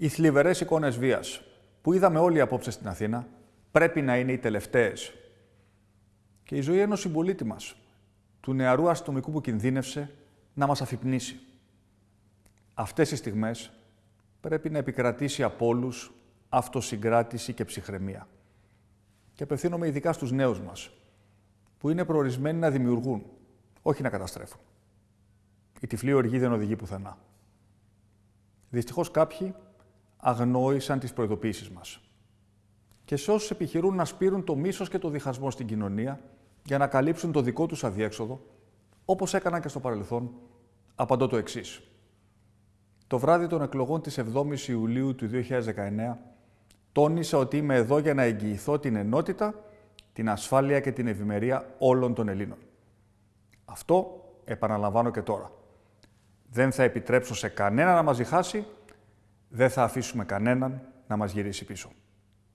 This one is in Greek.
Οι θλιβερές εικόνες βίας που είδαμε όλοι απόψε στην Αθήνα πρέπει να είναι οι τελευταίες. Και η ζωή ενός συμπολίτη μας, του νεαρού αστυνομικού που κινδύνευσε, να μας αφυπνήσει. Αυτές οι στιγμές πρέπει να επικρατήσει από όλους αυτοσυγκράτηση και ψυχραιμία. Και απευθύνομαι ειδικά στους νέους μας, που είναι προορισμένοι να δημιουργούν, όχι να καταστρέφουν. Η τυφλή οργή δεν οδηγεί πουθενά. Δυστυχώς κάποιοι αγνόησαν τις προειδοποίησεις μας. Και σε όσους επιχειρούν να σπείρουν το μίσος και το διχασμό στην κοινωνία για να καλύψουν το δικό τους αδιέξοδο, όπως έκαναν και στο παρελθόν, απαντώ το εξής. Το βράδυ των εκλογών της 7ης Ιουλίου του 2019, τόνισα ότι είμαι εδώ για να εγγυηθώ την ενότητα, την ασφάλεια και την ευημερία όλων των Ελλήνων. Αυτό επαναλαμβάνω και τώρα. Δεν θα επιτρέψω σε κανένα να μας διχάσει, δεν θα αφήσουμε κανέναν να μας γυρίσει πίσω.